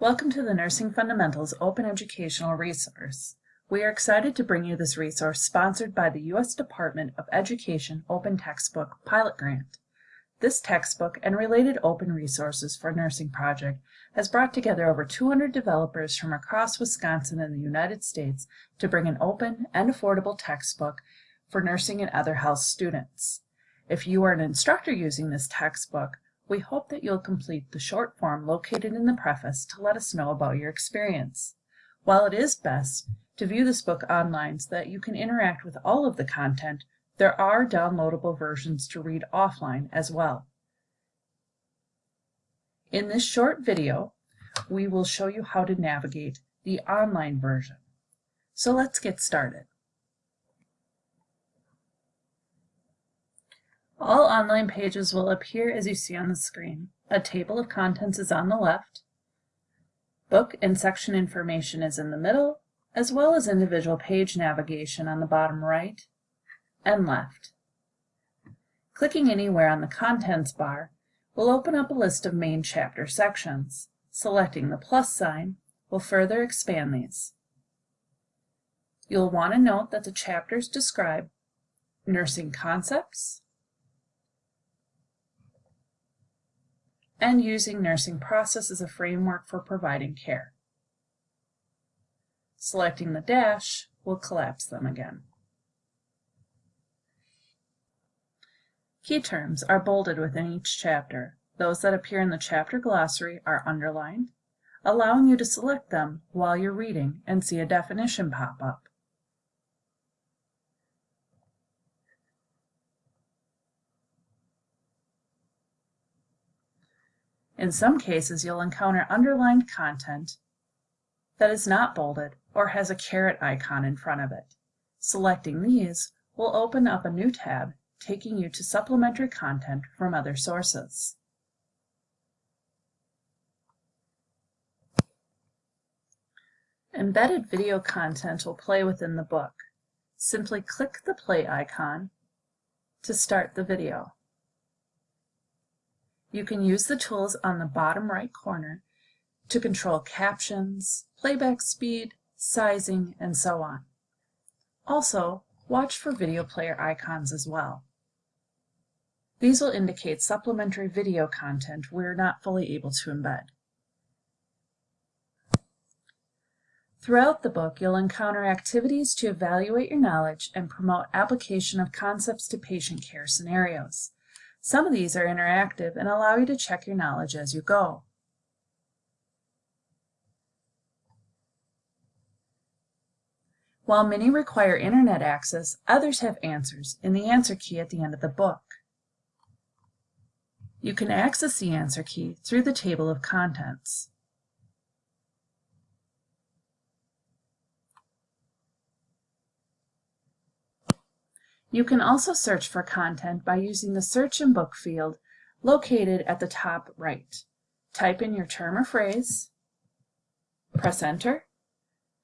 Welcome to the Nursing Fundamentals Open Educational Resource. We are excited to bring you this resource sponsored by the U.S. Department of Education Open Textbook Pilot Grant. This textbook and related open resources for nursing project has brought together over 200 developers from across Wisconsin and the United States to bring an open and affordable textbook for nursing and other health students. If you are an instructor using this textbook, we hope that you'll complete the short form located in the preface to let us know about your experience. While it is best to view this book online so that you can interact with all of the content, there are downloadable versions to read offline as well. In this short video, we will show you how to navigate the online version. So let's get started. All online pages will appear as you see on the screen. A table of contents is on the left. Book and section information is in the middle, as well as individual page navigation on the bottom right and left. Clicking anywhere on the Contents bar will open up a list of main chapter sections. Selecting the plus sign will further expand these. You'll want to note that the chapters describe nursing concepts, and using nursing process as a framework for providing care. Selecting the dash will collapse them again. Key terms are bolded within each chapter. Those that appear in the chapter glossary are underlined, allowing you to select them while you're reading and see a definition pop up. In some cases, you'll encounter underlined content that is not bolded or has a caret icon in front of it. Selecting these will open up a new tab taking you to supplementary content from other sources. Embedded video content will play within the book. Simply click the play icon to start the video. You can use the tools on the bottom right corner to control captions, playback speed, sizing, and so on. Also, watch for video player icons as well. These will indicate supplementary video content we're not fully able to embed. Throughout the book, you'll encounter activities to evaluate your knowledge and promote application of concepts to patient care scenarios. Some of these are interactive and allow you to check your knowledge as you go. While many require internet access, others have answers in the answer key at the end of the book. You can access the answer key through the table of contents. You can also search for content by using the Search in Book field located at the top right. Type in your term or phrase, press enter,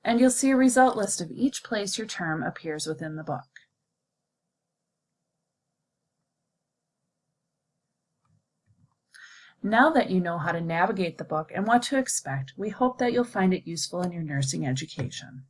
and you'll see a result list of each place your term appears within the book. Now that you know how to navigate the book and what to expect, we hope that you'll find it useful in your nursing education.